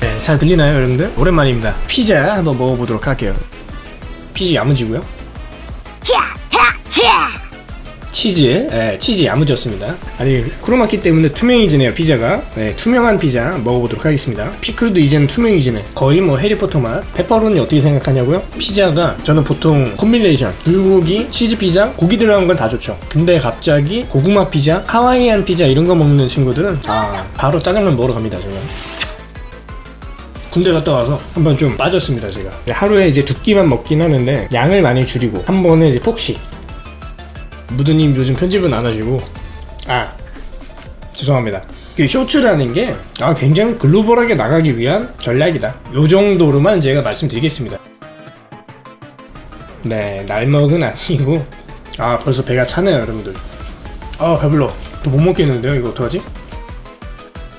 네, 잘 들리나요 여러분들? 오랜만입니다 피자 한번 먹어보도록 할게요 피자 야무지고요 치즈, 예, 치즈 야무졌습니다. 아니 크로마키 때문에 투명해지네요 피자가. 네, 투명한 피자 먹어보도록 하겠습니다. 피클도 이제는 투명해지네. 거의 뭐 해리포터 맛. 페퍼로니 어떻게 생각하냐고요? 피자가 저는 보통 combination 불고기, 치즈 피자, 고기 들어간 건 다 좋죠. 근데 갑자기 고구마 피자, 하와이안 피자 이런 거 먹는 친구들은 아 바로 짜장면 먹으러 갑니다 저는. 군대 갔다 와서 한번 좀 빠졌습니다 제가. 하루에 이제 두 끼만 먹긴 하는데 양을 많이 줄이고 한 번에 이제 폭식. 무드님 요즘 편집은 안 하시고? 아 죄송합니다. 그 쇼츠라는 게 아, 굉장히 글로벌하게 나가기 위한 전략이다. 요 정도로만 제가 말씀드리겠습니다. 네 날먹은 아니고. 아 벌써 배가 차네요 여러분들. 아 배불러. 또 못 먹겠는데요 이거 어떡하지?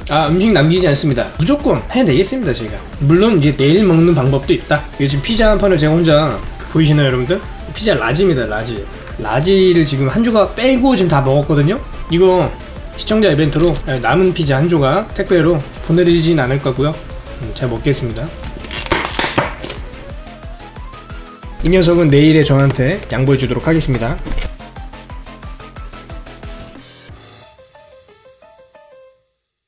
아 음식 남기지 않습니다. 무조건 해내겠습니다 제가. 물론 이제 내일 먹는 방법도 있다. 요즘 피자 한 판을 제가 혼자 보이시나요 여러분들? 피자 large입니다 large. large를 지금 한 조각 빼고 지금 다 먹었거든요? 이거 시청자 이벤트로 남은 피자 한 조각 택배로 보내드리진 않을 거고요. 음, 잘 먹겠습니다. 이 녀석은 내일에 저한테 양보해 주도록 하겠습니다